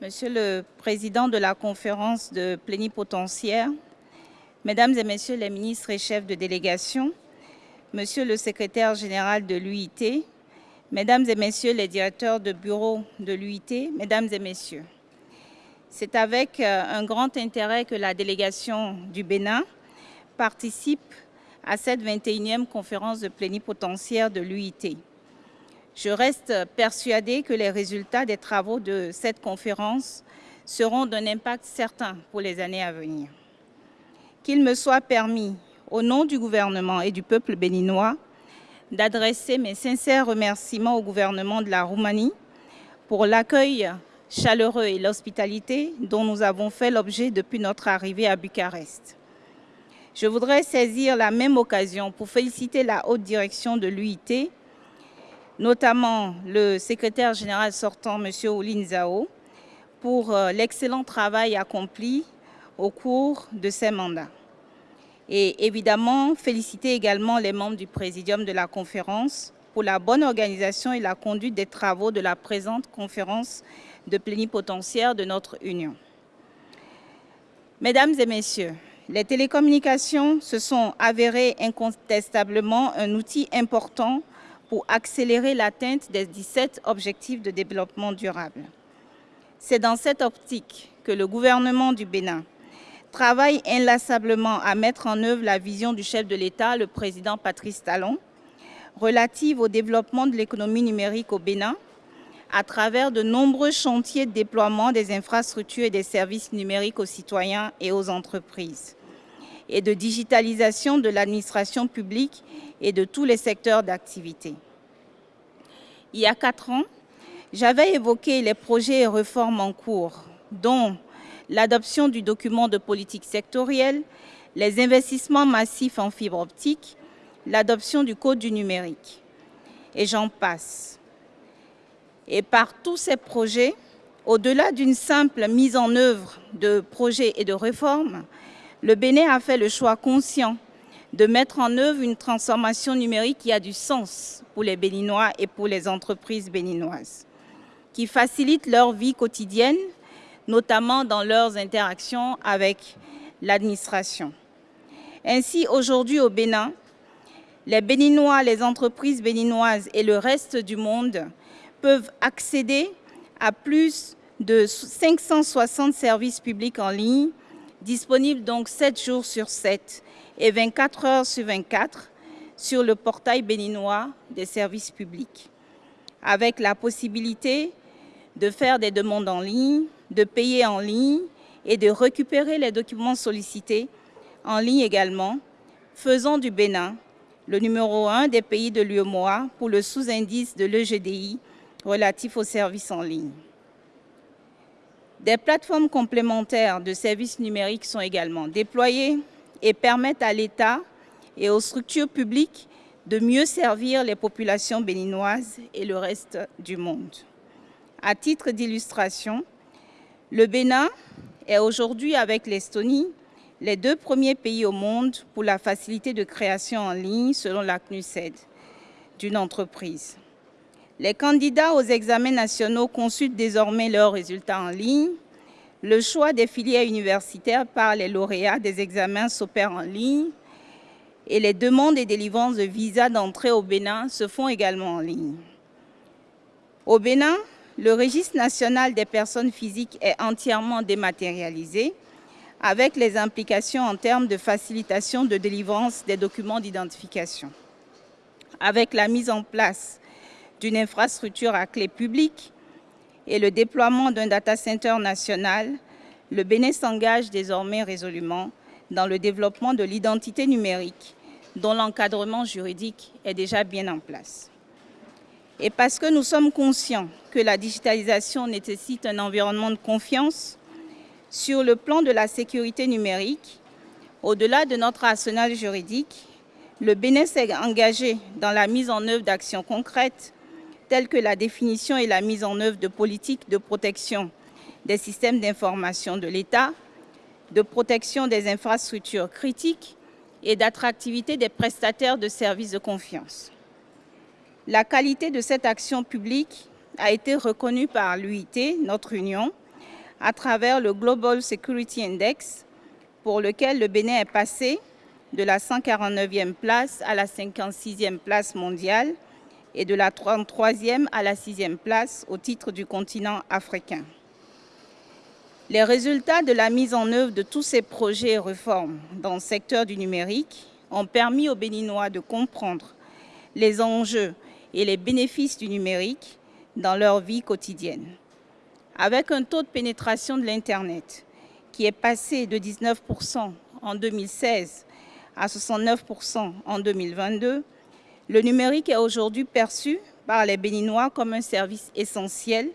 Monsieur le Président de la conférence de plénipotentiaires, Mesdames et Messieurs les ministres et chefs de délégation, Monsieur le secrétaire général de l'UIT, Mesdames et Messieurs les directeurs de bureau de l'UIT, Mesdames et Messieurs, c'est avec euh, un grand intérêt que la délégation du Bénin participe à cette 21e conférence de plénipotentiaires de l'UIT. Je reste persuadée que les résultats des travaux de cette conférence seront d'un impact certain pour les années à venir. Qu'il me soit permis, au nom du gouvernement et du peuple béninois, d'adresser mes sincères remerciements au gouvernement de la Roumanie pour l'accueil chaleureux et l'hospitalité dont nous avons fait l'objet depuis notre arrivée à Bucarest. Je voudrais saisir la même occasion pour féliciter la haute direction de l'UIT notamment le secrétaire général sortant, M. Oulin Zao, pour euh, l'excellent travail accompli au cours de ces mandats. Et évidemment, féliciter également les membres du présidium de la conférence pour la bonne organisation et la conduite des travaux de la présente conférence de plénipotentiaire de notre Union. Mesdames et messieurs, les télécommunications se sont avérées incontestablement un outil important pour accélérer l'atteinte des 17 objectifs de développement durable. C'est dans cette optique que le gouvernement du Bénin travaille inlassablement à mettre en œuvre la vision du chef de l'État, le président Patrice Talon, relative au développement de l'économie numérique au Bénin, à travers de nombreux chantiers de déploiement des infrastructures et des services numériques aux citoyens et aux entreprises, et de digitalisation de l'administration publique et de tous les secteurs d'activité. Il y a quatre ans, j'avais évoqué les projets et réformes en cours, dont l'adoption du document de politique sectorielle, les investissements massifs en fibre optique, l'adoption du code du numérique. Et j'en passe. Et par tous ces projets, au-delà d'une simple mise en œuvre de projets et de réformes, le Bénin a fait le choix conscient de mettre en œuvre une transformation numérique qui a du sens pour les Béninois et pour les entreprises béninoises, qui facilite leur vie quotidienne, notamment dans leurs interactions avec l'administration. Ainsi, aujourd'hui au Bénin, les Béninois, les entreprises béninoises et le reste du monde peuvent accéder à plus de 560 services publics en ligne, disponibles donc 7 jours sur 7 et 24 heures sur 24 sur le portail béninois des services publics, avec la possibilité de faire des demandes en ligne, de payer en ligne et de récupérer les documents sollicités en ligne également, faisant du Bénin le numéro un des pays de l'UEMOA pour le sous-indice de l'EGDI relatif aux services en ligne. Des plateformes complémentaires de services numériques sont également déployées et permettent à l'État et aux structures publiques de mieux servir les populations béninoises et le reste du monde. À titre d'illustration, le Bénin est aujourd'hui avec l'Estonie les deux premiers pays au monde pour la facilité de création en ligne selon la CNUSED d'une entreprise. Les candidats aux examens nationaux consultent désormais leurs résultats en ligne le choix des filières universitaires par les lauréats des examens s'opère en ligne et les demandes et délivrances de visas d'entrée au Bénin se font également en ligne. Au Bénin, le registre national des personnes physiques est entièrement dématérialisé avec les implications en termes de facilitation de délivrance des documents d'identification. Avec la mise en place d'une infrastructure à clé publique, et le déploiement d'un data center national, le Bénin s'engage désormais résolument dans le développement de l'identité numérique dont l'encadrement juridique est déjà bien en place. Et parce que nous sommes conscients que la digitalisation nécessite un environnement de confiance, sur le plan de la sécurité numérique, au-delà de notre arsenal juridique, le Bénin s'est engagé dans la mise en œuvre d'actions concrètes telles que la définition et la mise en œuvre de politiques de protection des systèmes d'information de l'État, de protection des infrastructures critiques et d'attractivité des prestataires de services de confiance. La qualité de cette action publique a été reconnue par l'UIT, notre union, à travers le Global Security Index, pour lequel le Bénin est passé de la 149e place à la 56e place mondiale et de la 33e à la 6e place au titre du continent africain. Les résultats de la mise en œuvre de tous ces projets et réformes dans le secteur du numérique ont permis aux Béninois de comprendre les enjeux et les bénéfices du numérique dans leur vie quotidienne. Avec un taux de pénétration de l'Internet qui est passé de 19% en 2016 à 69% en 2022, le numérique est aujourd'hui perçu par les Béninois comme un service essentiel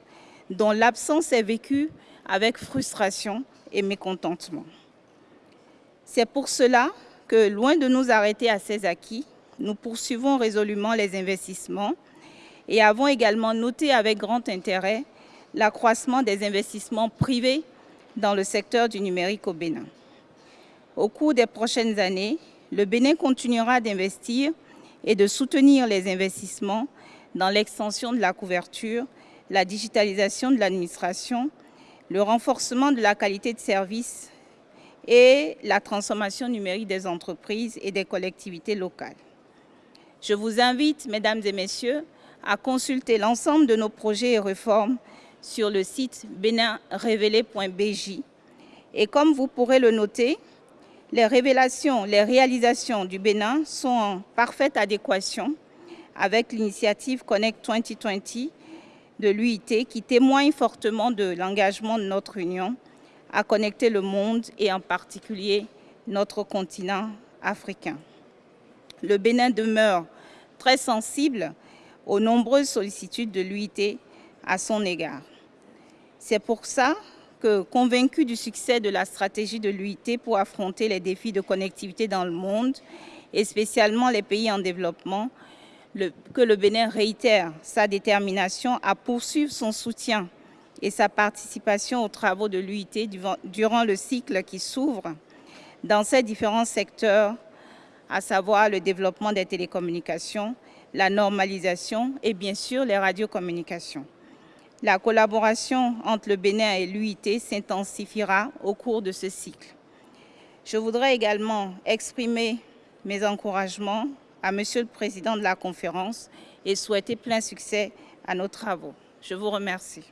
dont l'absence est vécue avec frustration et mécontentement. C'est pour cela que, loin de nous arrêter à ces acquis, nous poursuivons résolument les investissements et avons également noté avec grand intérêt l'accroissement des investissements privés dans le secteur du numérique au Bénin. Au cours des prochaines années, le Bénin continuera d'investir et de soutenir les investissements dans l'extension de la couverture, la digitalisation de l'administration, le renforcement de la qualité de service et la transformation numérique des entreprises et des collectivités locales. Je vous invite, mesdames et messieurs, à consulter l'ensemble de nos projets et réformes sur le site béninrévélé.bj. Et comme vous pourrez le noter, les révélations, les réalisations du Bénin sont en parfaite adéquation avec l'initiative Connect 2020 de l'UIT qui témoigne fortement de l'engagement de notre Union à connecter le monde et en particulier notre continent africain. Le Bénin demeure très sensible aux nombreuses sollicitudes de l'UIT à son égard. C'est pour ça convaincu du succès de la stratégie de l'UIT pour affronter les défis de connectivité dans le monde, et spécialement les pays en développement, que le Bénin réitère sa détermination à poursuivre son soutien et sa participation aux travaux de l'UIT durant le cycle qui s'ouvre dans ces différents secteurs, à savoir le développement des télécommunications, la normalisation et bien sûr les radiocommunications. La collaboration entre le Bénin et l'UIT s'intensifiera au cours de ce cycle. Je voudrais également exprimer mes encouragements à Monsieur le Président de la conférence et souhaiter plein succès à nos travaux. Je vous remercie.